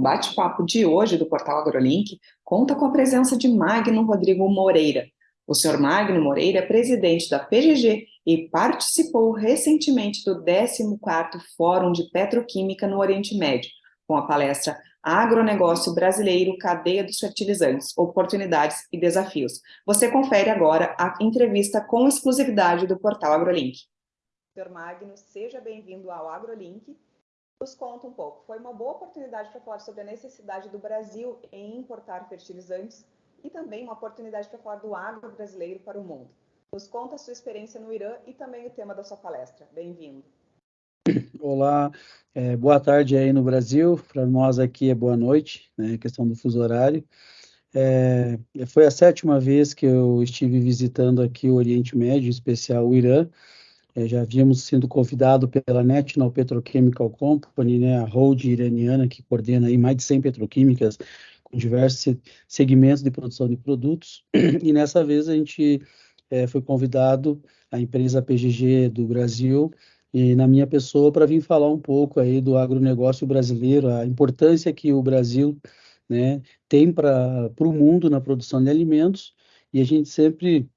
bate-papo de hoje do portal AgroLink conta com a presença de Magno Rodrigo Moreira. O senhor Magno Moreira é presidente da PGG e participou recentemente do 14º Fórum de Petroquímica no Oriente Médio, com a palestra Agronegócio Brasileiro, Cadeia dos Fertilizantes, Oportunidades e Desafios. Você confere agora a entrevista com exclusividade do portal AgroLink. Senhor Magno, seja bem-vindo ao AgroLink nos conta um pouco. Foi uma boa oportunidade para falar sobre a necessidade do Brasil em importar fertilizantes e também uma oportunidade para falar do agro brasileiro para o mundo. Nos conta a sua experiência no Irã e também o tema da sua palestra. Bem-vindo. Olá, é, boa tarde aí no Brasil. Para nós aqui é boa noite, né? Questão do fuso horário. É, foi a sétima vez que eu estive visitando aqui o Oriente Médio, em especial o Irã. É, já havíamos sido convidado pela National Petrochemical Company, né, a hold iraniana que coordena aí mais de 100 petroquímicas com diversos segmentos de produção de produtos. E nessa vez a gente é, foi convidado, a empresa PGG do Brasil, e na minha pessoa, para vir falar um pouco aí do agronegócio brasileiro, a importância que o Brasil né, tem para o mundo na produção de alimentos, e a gente sempre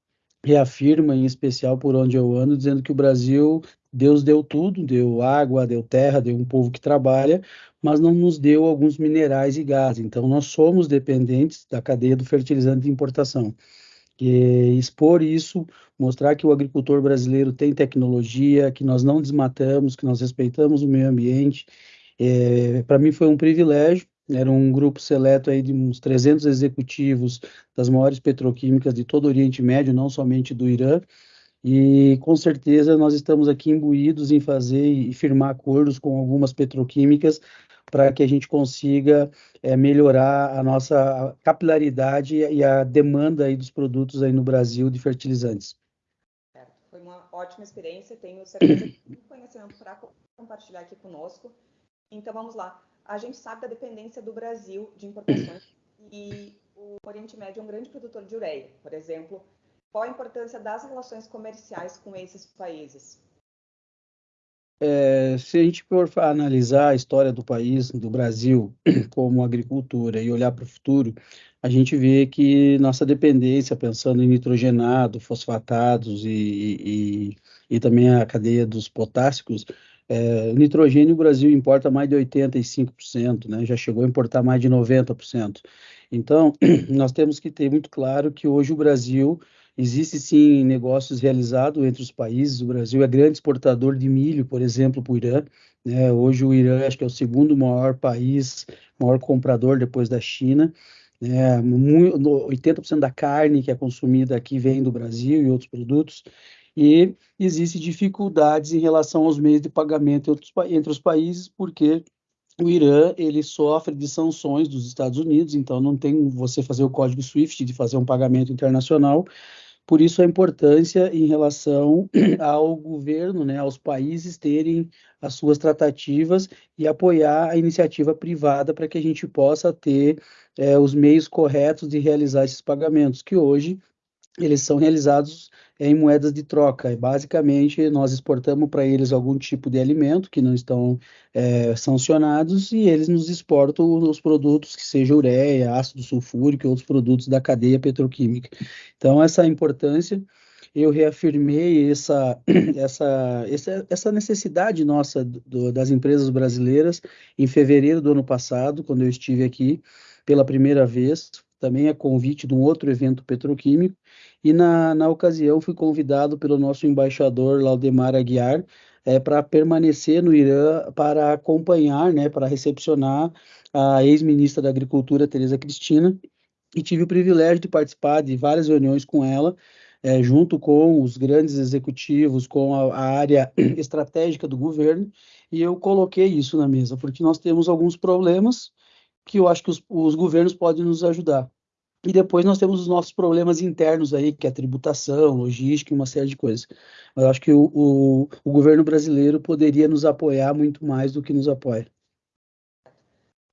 reafirma, em especial por onde eu ando, dizendo que o Brasil, Deus deu tudo, deu água, deu terra, deu um povo que trabalha, mas não nos deu alguns minerais e gás. Então, nós somos dependentes da cadeia do fertilizante de importação. E expor isso, mostrar que o agricultor brasileiro tem tecnologia, que nós não desmatamos, que nós respeitamos o meio ambiente, é, para mim foi um privilégio era um grupo seleto aí de uns 300 executivos das maiores petroquímicas de todo o Oriente Médio, não somente do Irã, e com certeza nós estamos aqui imbuídos em fazer e firmar acordos com algumas petroquímicas para que a gente consiga é, melhorar a nossa capilaridade e a demanda aí dos produtos aí no Brasil de fertilizantes. Foi uma ótima experiência, tenho certeza que tem conhecimento para compartilhar aqui conosco. Então vamos lá a gente sabe da dependência do Brasil de importações e o Oriente Médio é um grande produtor de ureia, por exemplo. Qual a importância das relações comerciais com esses países? É, se a gente for analisar a história do país, do Brasil, como agricultura e olhar para o futuro, a gente vê que nossa dependência, pensando em nitrogenado, fosfatados e, e, e também a cadeia dos potássicos, é, nitrogênio o Brasil importa mais de 85%, né? já chegou a importar mais de 90%. Então, nós temos que ter muito claro que hoje o Brasil, existe sim negócios realizados entre os países, o Brasil é grande exportador de milho, por exemplo, para o Irã, né? hoje o Irã acho que é o segundo maior país, maior comprador depois da China, né? 80% da carne que é consumida aqui vem do Brasil e outros produtos, e existem dificuldades em relação aos meios de pagamento entre os países, porque o Irã ele sofre de sanções dos Estados Unidos, então não tem você fazer o código SWIFT de fazer um pagamento internacional. Por isso a importância em relação ao governo, né, aos países terem as suas tratativas e apoiar a iniciativa privada para que a gente possa ter é, os meios corretos de realizar esses pagamentos, que hoje eles são realizados em moedas de troca. Basicamente, nós exportamos para eles algum tipo de alimento que não estão é, sancionados e eles nos exportam os produtos que seja ureia, ácido sulfúrico e outros produtos da cadeia petroquímica. Então, essa importância eu reafirmei essa, essa, essa, necessidade nossa do, das empresas brasileiras em fevereiro do ano passado, quando eu estive aqui pela primeira vez, também a convite de um outro evento petroquímico, e na, na ocasião fui convidado pelo nosso embaixador Laudemar Aguiar é, para permanecer no Irã para acompanhar, né, para recepcionar a ex-ministra da Agricultura, Tereza Cristina, e tive o privilégio de participar de várias reuniões com ela, é, junto com os grandes executivos, com a, a, área estratégica do governo, e eu coloquei isso na mesa, porque nós temos alguns problemas que eu acho que os, os governos podem nos ajudar. E depois nós temos os nossos problemas internos aí, que é tributação, logística e uma série de coisas. Eu acho que o, o, o governo brasileiro poderia nos apoiar muito mais do que nos apoia.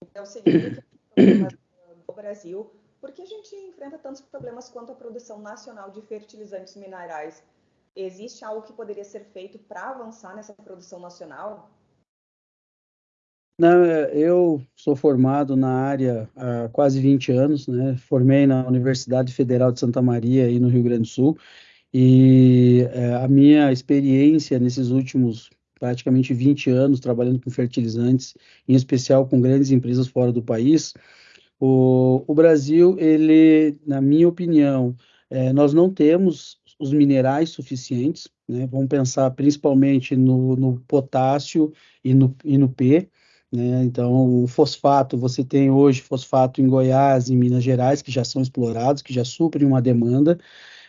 Então, seguindo o Brasil, por que a gente enfrenta tantos problemas quanto a produção nacional de fertilizantes minerais? Existe algo que poderia ser feito para avançar nessa produção nacional? Eu sou formado na área há quase 20 anos, né? Formei na Universidade Federal de Santa Maria, aí no Rio Grande do Sul, e é, a minha experiência nesses últimos praticamente 20 anos trabalhando com fertilizantes, em especial com grandes empresas fora do país, o, o Brasil, ele, na minha opinião, é, nós não temos os minerais suficientes, né? Vamos pensar principalmente no, no potássio e no, e no P, né? Então, o fosfato, você tem hoje fosfato em Goiás, em Minas Gerais, que já são explorados, que já suprem uma demanda.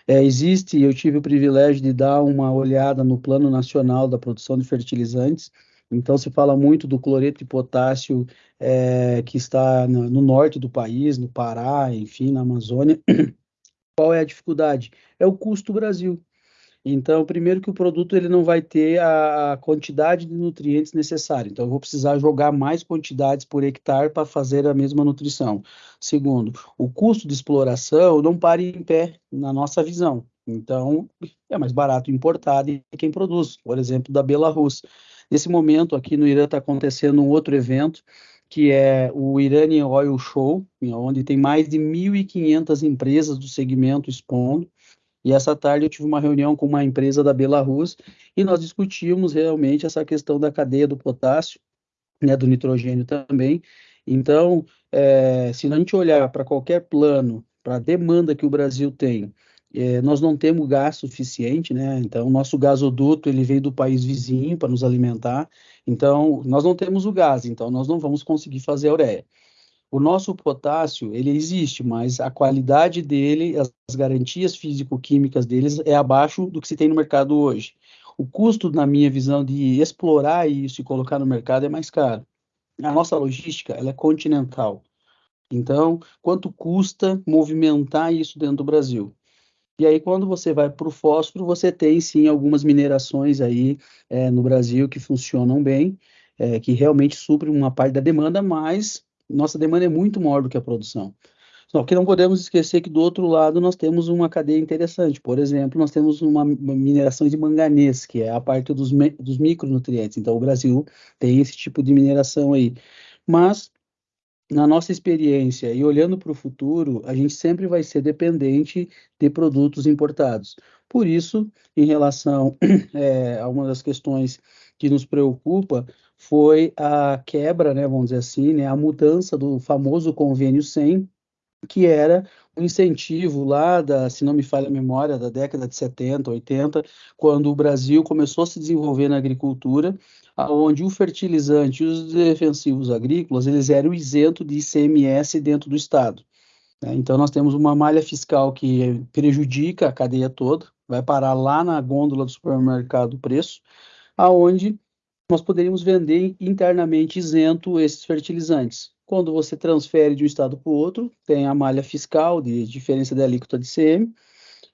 É, existe, eu tive o privilégio de dar uma olhada no Plano Nacional da Produção de Fertilizantes. Então, se fala muito do cloreto de potássio é, que está no, no norte do país, no Pará, enfim, na Amazônia. Qual é a dificuldade? É o custo Brasil. Então, primeiro que o produto ele não vai ter a quantidade de nutrientes necessária. Então, eu vou precisar jogar mais quantidades por hectare para fazer a mesma nutrição. Segundo, o custo de exploração não para em pé na nossa visão. Então, é mais barato importar de quem produz, por exemplo, da Belarus. Nesse momento, aqui no Irã está acontecendo um outro evento, que é o Iranian Oil Show, onde tem mais de 1.500 empresas do segmento expondo. E essa tarde eu tive uma reunião com uma empresa da Belarus e nós discutimos realmente essa questão da cadeia do potássio, né, do nitrogênio também. Então, é, se a gente olhar para qualquer plano, para a demanda que o Brasil tem, é, nós não temos gás suficiente, né? Então, o nosso gasoduto ele vem do país vizinho para nos alimentar. Então, nós não temos o gás, então nós não vamos conseguir fazer a ureia. O nosso potássio, ele existe, mas a qualidade dele, as garantias físico-químicas deles é abaixo do que se tem no mercado hoje. O custo, na minha visão, de explorar isso e colocar no mercado é mais caro. A nossa logística, ela é continental. Então, quanto custa movimentar isso dentro do Brasil? E aí, quando você vai para o fósforo, você tem sim algumas minerações aí é, no Brasil que funcionam bem, é, que realmente suprem uma parte da demanda, mas nossa demanda é muito maior do que a produção. Só que não podemos esquecer que do outro lado nós temos uma cadeia interessante. Por exemplo, nós temos uma, mineração de manganês, que é a parte dos, dos micronutrientes. Então, o Brasil tem esse tipo de mineração aí. Mas, na nossa experiência e olhando para o futuro, a gente sempre vai ser dependente de produtos importados. Por isso, em relação é, a uma das questões que nos preocupa, foi a quebra, né, vamos dizer assim, né, a mudança do famoso convênio 100, que era um incentivo lá da, se não me falha a memória, da década de 70, 80, quando o Brasil começou a se desenvolver na agricultura, onde o fertilizante e os defensivos agrícolas, eles eram isentos de ICMS dentro do Estado. Né? Então, nós temos uma malha fiscal que prejudica a cadeia toda, vai parar lá na gôndola do supermercado o preço, aonde nós poderíamos vender internamente isento esses fertilizantes. Quando você transfere de um estado para o outro, tem a malha fiscal de diferença da alíquota de CM,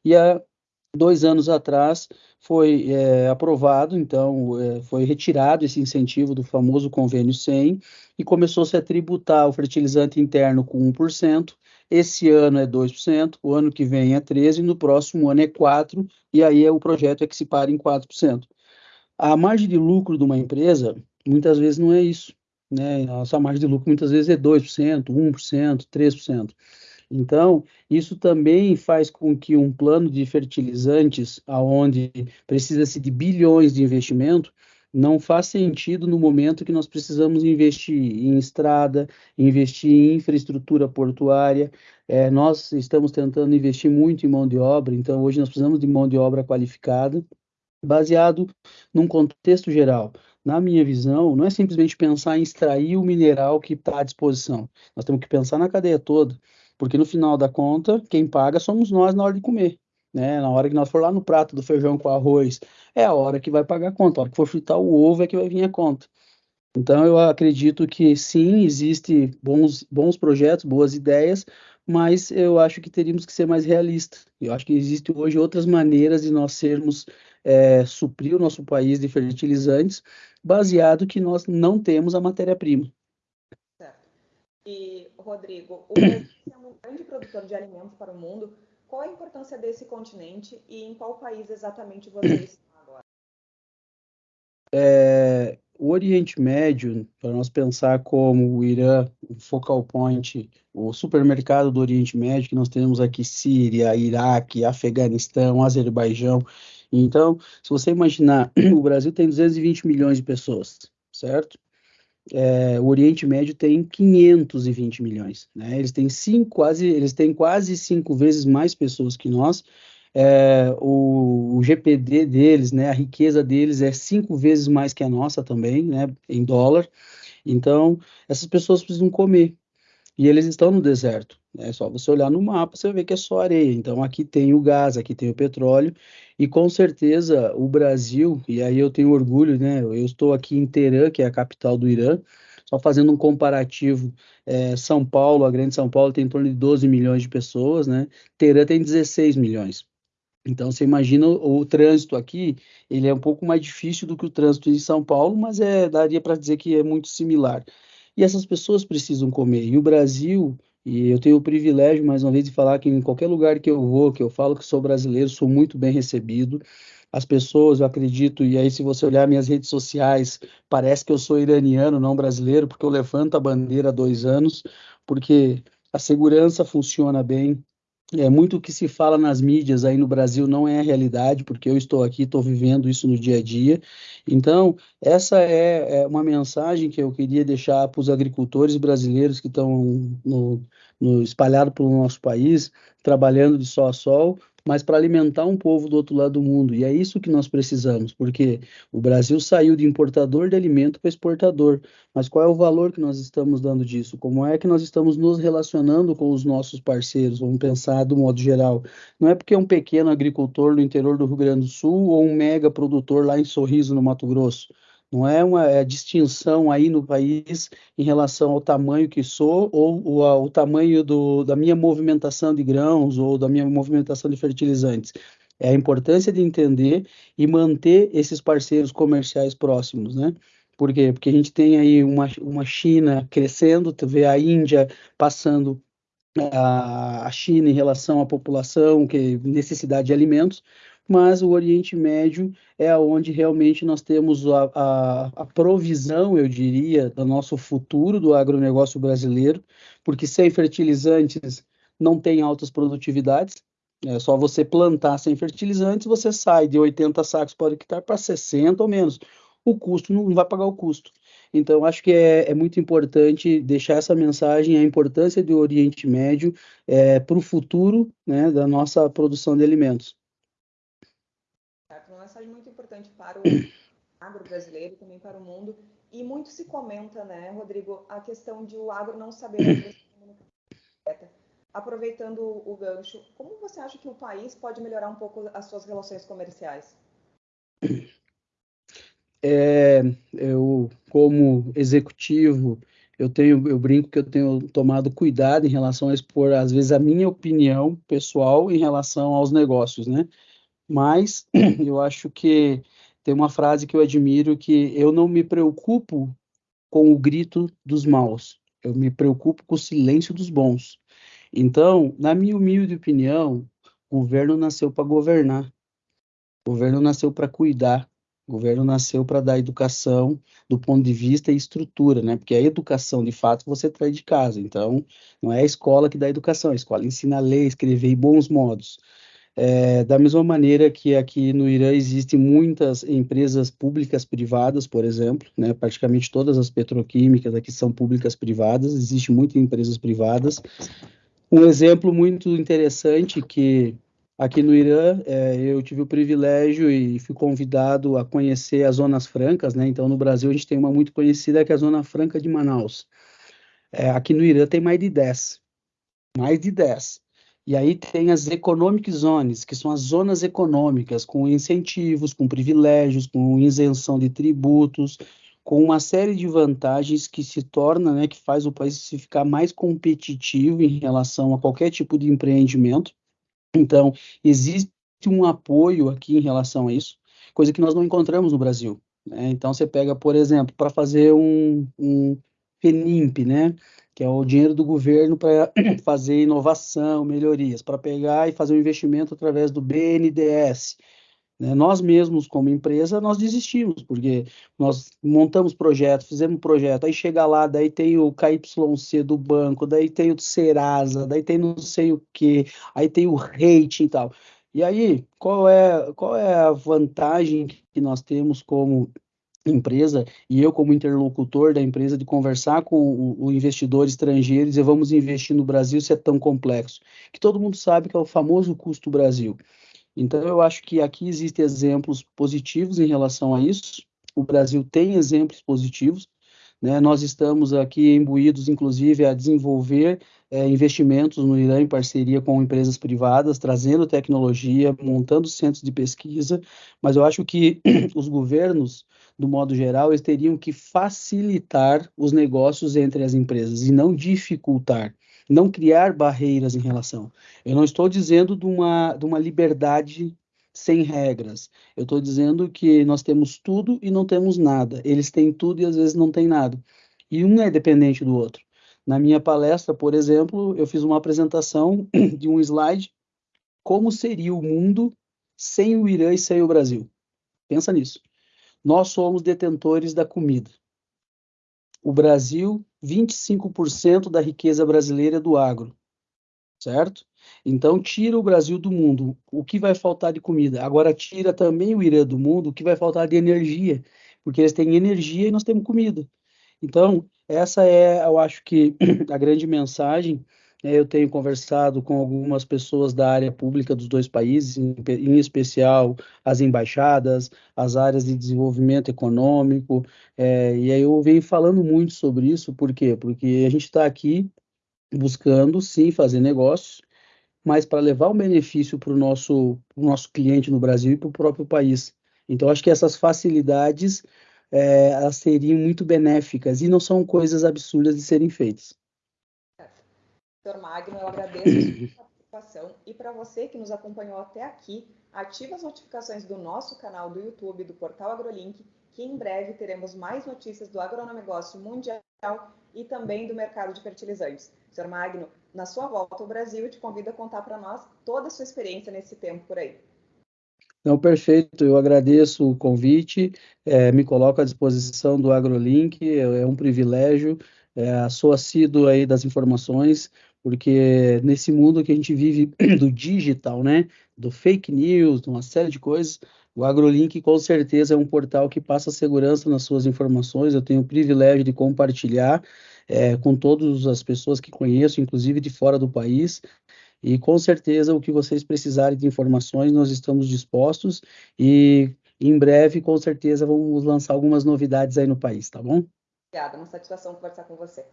e há dois anos atrás foi é, aprovado, então é, foi retirado esse incentivo do famoso convênio 100 e começou-se a tributar o fertilizante interno com 1%, esse ano é 2%, o ano que vem é 13%, no próximo ano é 4%, e aí é, o projeto é que se para em 4%. A margem de lucro de uma empresa, muitas vezes não é isso. Né? A sua margem de lucro muitas vezes é 2%, 1%, 3%. Então, isso também faz com que um plano de fertilizantes, aonde precisa-se de bilhões de investimento, não faz sentido no momento que nós precisamos investir em estrada, investir em infraestrutura portuária. É, nós estamos tentando investir muito em mão de obra, então hoje nós precisamos de mão de obra qualificada baseado num contexto geral. Na minha visão, não é simplesmente pensar em extrair o mineral que está à disposição. Nós temos que pensar na cadeia toda, porque no final da conta, quem paga somos nós na hora de comer. Né? Na hora que nós for lá no prato do feijão com arroz, é a hora que vai pagar a conta. A hora que for fritar o ovo é que vai vir a conta. Então, eu acredito que sim, existem bons, bons projetos, boas ideias, mas eu acho que teríamos que ser mais realistas. Eu acho que existem hoje outras maneiras de nós sermos é, suprir o nosso país de fertilizantes, baseado que nós não temos a matéria-prima. E, Rodrigo, o Brasil sendo um grande produtor de alimentos para o mundo, qual a importância desse continente e em qual país exatamente você está agora? É, o Oriente Médio, para nós pensar como o Irã, o focal point, o supermercado do Oriente Médio, que nós temos aqui Síria, Iraque, Afeganistão, Azerbaijão. Então, se você imaginar, o Brasil tem 220 milhões de pessoas, certo? É, o Oriente Médio tem 520 milhões, né? Eles têm cinco, quase, eles têm quase cinco vezes mais pessoas que nós, é, o, o, GPD deles, né, a riqueza deles é cinco vezes mais que a nossa também, né, em dólar. Então, essas pessoas precisam comer. E eles estão no deserto. Né? É só você olhar no mapa, você vai ver que é só areia. Então, aqui tem o gás, aqui tem o petróleo. E com certeza o Brasil, e aí eu tenho orgulho, né? Eu estou aqui em Teherã, que é a capital do Irã, só fazendo um comparativo, é, São Paulo, a grande São Paulo tem em torno de 12 milhões de pessoas, né? Teherã tem 16 milhões. Então, você imagina o, o, trânsito aqui, ele é um pouco mais difícil do que o trânsito em São Paulo, mas é, daria para dizer que é muito similar. E essas pessoas precisam comer. E o Brasil, e eu tenho o privilégio, mais uma vez, de falar que em qualquer lugar que eu vou, que eu falo que sou brasileiro, sou muito bem recebido. As pessoas, eu acredito, e aí se você olhar minhas redes sociais, parece que eu sou iraniano, não brasileiro, porque eu levanto a bandeira há dois anos, porque a segurança funciona bem, é, muito o que se fala nas mídias aí no Brasil não é a realidade, porque eu estou aqui, estou vivendo isso no dia a dia. Então, essa é, é uma mensagem que eu queria deixar para os agricultores brasileiros que estão no, no, espalhados pelo nosso país, trabalhando de sol a sol, mas para alimentar um povo do outro lado do mundo. E é isso que nós precisamos, porque o Brasil saiu de importador de alimento para exportador. Mas qual é o valor que nós estamos dando disso? Como é que nós estamos nos relacionando com os nossos parceiros? Vamos pensar do modo geral. Não é porque um pequeno agricultor no interior do Rio Grande do Sul ou um mega produtor lá em Sorriso, no Mato Grosso. Não é uma é distinção aí no país em relação ao tamanho que sou ou, ou ao tamanho do, da minha movimentação de grãos ou da minha movimentação de fertilizantes. É a importância de entender e manter esses parceiros comerciais próximos, né? Por quê? Porque a gente tem aí uma, uma China crescendo, tu vê a Índia passando a China em relação à população, que necessidade de alimentos, mas o Oriente Médio é onde realmente nós temos a, a, a, provisão, eu diria, do nosso futuro do agronegócio brasileiro, porque sem fertilizantes não tem altas produtividades, é só você plantar sem fertilizantes, você sai de 80 sacos por hectare para 60 ou menos. O custo não vai pagar o custo. Então, acho que é, é muito importante deixar essa mensagem, a importância do Oriente Médio é, para o futuro né, da nossa produção de alimentos importante para o agro brasileiro e também para o mundo. E muito se comenta, né, Rodrigo, a questão de o agro não saber Aproveitando o gancho, como você acha que o país pode melhorar um pouco as suas relações comerciais? É, eu, como executivo, eu tenho, eu brinco que eu tenho tomado cuidado em relação a expor, às vezes, a minha opinião pessoal em relação aos negócios, né? Mas eu acho que tem uma frase que eu admiro que eu não me preocupo com o grito dos maus, eu me preocupo com o silêncio dos bons. Então, na minha humilde opinião, o governo nasceu para governar, o governo nasceu para cuidar, o governo nasceu para dar educação do ponto de vista e estrutura, né? Porque a educação, de fato, você traz de casa. Então, não é a escola que dá educação, a escola ensina a ler, escrever e bons modos. É, da mesma maneira que aqui no Irã existem muitas empresas públicas privadas, por exemplo, né, praticamente todas as petroquímicas aqui são públicas privadas, existem muitas empresas privadas. Um exemplo muito interessante que aqui no Irã é, eu tive o privilégio e fui convidado a conhecer as zonas francas, né? Então no Brasil a gente tem uma muito conhecida que é a Zona Franca de Manaus. É, aqui no Irã tem mais de 10, mais de 10. E aí tem as economic zones, que são as zonas econômicas, com incentivos, com privilégios, com isenção de tributos, com uma série de vantagens que se torna, né, que faz o país se ficar mais competitivo em relação a qualquer tipo de empreendimento. Então, existe um apoio aqui em relação a isso, coisa que nós não encontramos no Brasil. Né? Então, você pega, por exemplo, para fazer um, um FENIMP, né? que é o dinheiro do governo para fazer inovação, melhorias, para pegar e fazer um investimento através do BNDES. Né? Nós mesmos, como empresa, nós desistimos, porque nós montamos projeto, fizemos projeto, aí chega lá, daí tem o KYC do banco, daí tem o Serasa, daí tem não sei o que, aí tem o rating e tal. E aí, qual é, qual é a vantagem que nós temos como empresa e eu como interlocutor da empresa de conversar com o, o, investidor estrangeiro e dizer vamos investir no Brasil se é tão complexo, que todo mundo sabe que é o famoso custo Brasil. Então eu acho que aqui existem exemplos positivos em relação a isso. O Brasil tem exemplos positivos. Né? Nós estamos aqui imbuídos, inclusive, a desenvolver é, investimentos no Irã em parceria com empresas privadas, trazendo tecnologia, montando centros de pesquisa, mas eu acho que os governos do modo geral, eles teriam que facilitar os negócios entre as empresas e não dificultar, não criar barreiras em relação. Eu não estou dizendo de uma, de uma liberdade sem regras. Eu estou dizendo que nós temos tudo e não temos nada. Eles têm tudo e às vezes não têm nada. E um é dependente do outro. Na minha palestra, por exemplo, eu fiz uma apresentação de um slide como seria o mundo sem o Irã e sem o Brasil. Pensa nisso. Nós somos detentores da comida. O Brasil, 25% da riqueza brasileira é do agro, certo? Então, tira o Brasil do mundo, o que vai faltar de comida? Agora, tira também o Irã do mundo, o que vai faltar de energia? Porque eles têm energia e nós temos comida. Então, essa é, eu acho que, a grande mensagem eu tenho conversado com algumas pessoas da área pública dos dois países, em, especial as embaixadas, as áreas de desenvolvimento econômico, é, e aí eu venho falando muito sobre isso, por quê? Porque a gente está aqui buscando, sim, fazer negócios, mas para levar um benefício para o nosso, nosso cliente no Brasil e para o próprio país. Então, acho que essas facilidades é, elas seriam muito benéficas e não são coisas absurdas de serem feitas. Dr. Magno, eu agradeço a sua participação e para você que nos acompanhou até aqui, ative as notificações do nosso canal do YouTube, do Portal AgroLink, que em breve teremos mais notícias do agronegócio mundial e também do mercado de fertilizantes. Sr. Magno, na sua volta ao Brasil, eu te convido a contar para nós toda a sua experiência nesse tempo por aí. Não, perfeito. Eu agradeço o convite, é, me coloco à disposição do AgroLink, é, é um privilégio, é, sou assíduo aí das informações, porque nesse mundo que a gente vive do digital, né, do fake news, de uma série de coisas, o AgroLink com certeza é um portal que passa segurança nas suas informações. Eu tenho o privilégio de compartilhar é, com todas as pessoas que conheço, inclusive de fora do país. E com certeza o que vocês precisarem de informações, nós estamos dispostos e em breve, com certeza, vamos lançar algumas novidades aí no país, tá bom? Obrigada, uma satisfação conversar com você.